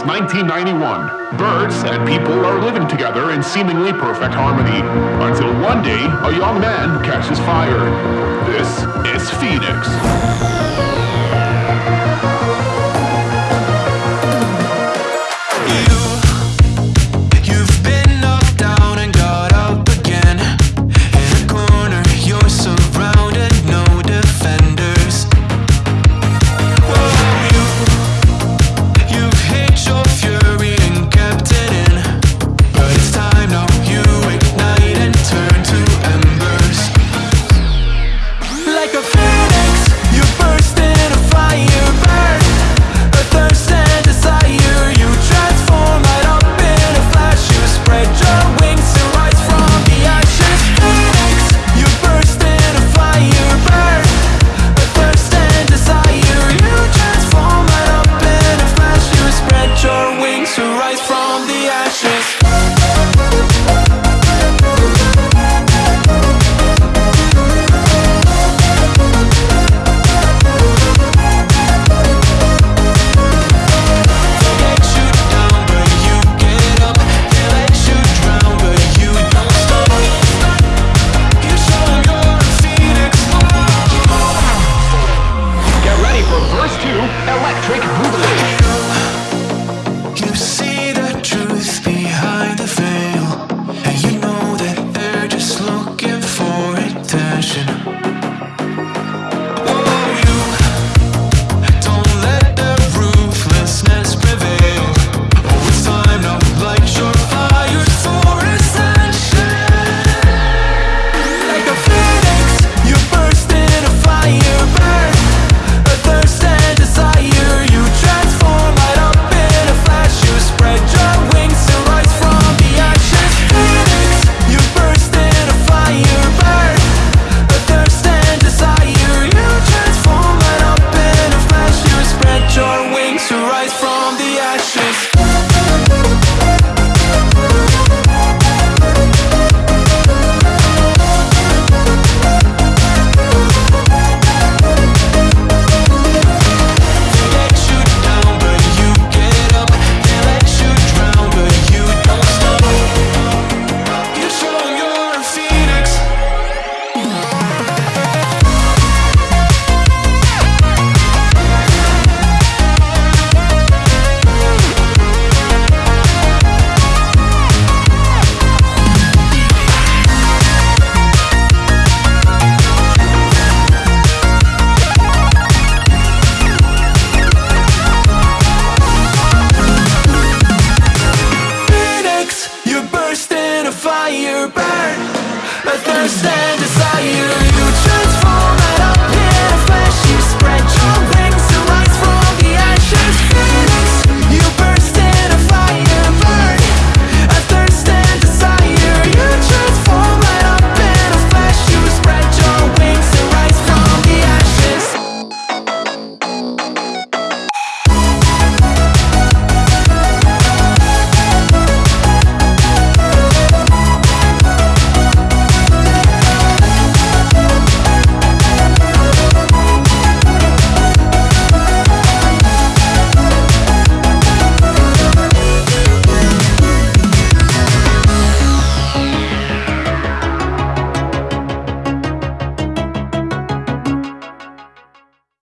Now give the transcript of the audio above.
since 1991. Birds and people are living together in seemingly perfect harmony. Until one day, a young man catches fire. This is Phoenix. electric understand.